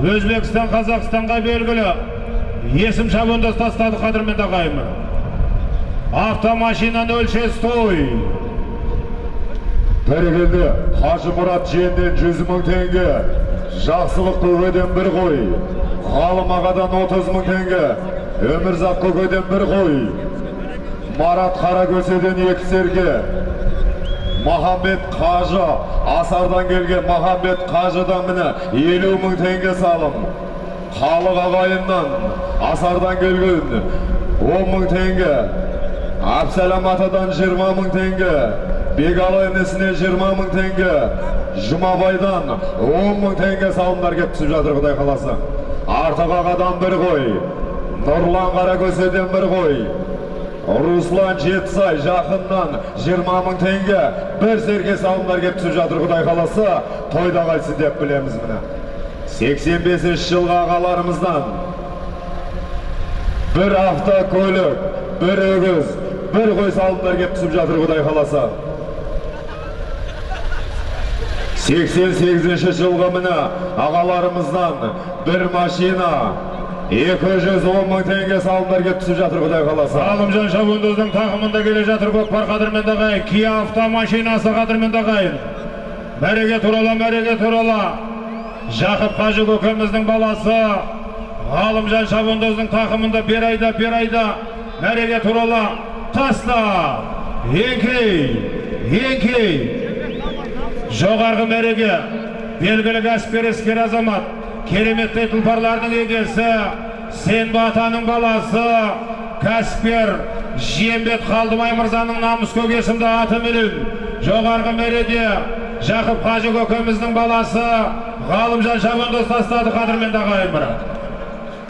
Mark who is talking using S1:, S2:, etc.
S1: өзбекстан қазақстанға белгілі есім шабандоз тастады қадірменді ағайын автомашинаны өлшес той
S2: бәрекелді қажы мұрат жиенден жүз мың теңге жақсылық көкеден бір қой ғалым ағадан отыз мың теңге өмірзақ көкеден бір қой марат қаракөседен екі серке махамбет қажы асардан келген махамбет қажыдан міне елу мың теңге салым халық ағайыннан асардан келген он мың теңге әбсәлем атадан жиырма мың теңге бегалы інісіне жиырма мың теңге жұмабайдан он мың теңге салымдар кеп түсіп жатыр құдай қаласа артық ағадан бір қой нұрлан қаракөседен бір қой руслан жетісай жақыннан жиырма мың теңге. Бір серке салымдар кеп түсіп жатыр құдай қаласа. Тойда қайтсын деп білеміз міне. 85 жылғы ағаларымыздан бір автокөлік бір өгіз бір қой салымдар кеп түсіп жатыр құдай қаласа. 88 жылғы міне ағаларымыздан бір машина 210 мың теңге салымдар кеп түсіп жатыр құдай қаласа.
S1: Ғалымжан шабандоздың тақымында келе жатыр көкпар қадірменді ағайын кия автомашинасы қадірменді ағайын. Мәреге турала мәреге турала. Жақып қажы көкеміздің баласы. Ғалымжан шабандоздың тақымында бер айда бер айда. Мәреге турала. Таста. Еңкей еңкей. Жоғарғы мәреге. Белгілі кәсіпкер іскер азамат. Кереметтей тұлпарлардың егесі сенбі атаның баласы кәсіпкер жиембет қалдыбай мырзаның намыс көк есімді атыменен жоғарғы мәреде жақып қажы көкеміздің баласы ғалымжан шабандоз тастады қадірменді ағайын бірақ